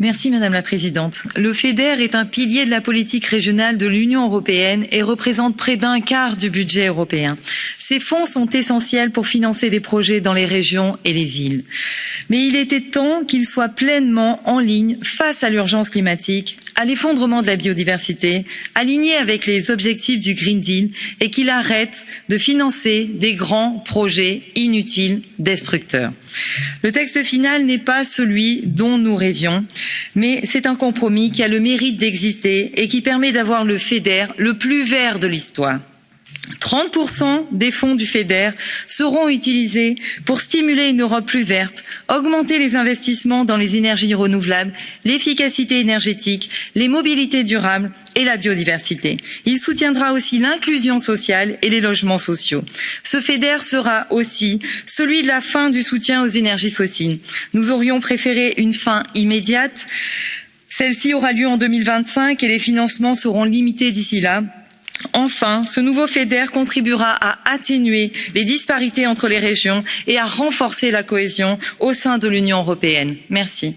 Merci Madame la Présidente. Le FEDER est un pilier de la politique régionale de l'Union européenne et représente près d'un quart du budget européen. Ces fonds sont essentiels pour financer des projets dans les régions et les villes. Mais il était temps qu'ils soient pleinement en ligne face à l'urgence climatique, à l'effondrement de la biodiversité, alignés avec les objectifs du Green Deal et qu'il arrête de financer des grands projets inutiles, destructeurs. Le texte final n'est pas celui dont nous rêvions mais c'est un compromis qui a le mérite d'exister et qui permet d'avoir le feder le plus vert de l'histoire. 30% des fonds du FEDER seront utilisés pour stimuler une Europe plus verte, augmenter les investissements dans les énergies renouvelables, l'efficacité énergétique, les mobilités durables et la biodiversité. Il soutiendra aussi l'inclusion sociale et les logements sociaux. Ce FEDER sera aussi celui de la fin du soutien aux énergies fossiles. Nous aurions préféré une fin immédiate. Celle-ci aura lieu en 2025 et les financements seront limités d'ici là Enfin, ce nouveau FEDER contribuera à atténuer les disparités entre les régions et à renforcer la cohésion au sein de l'Union européenne. Merci.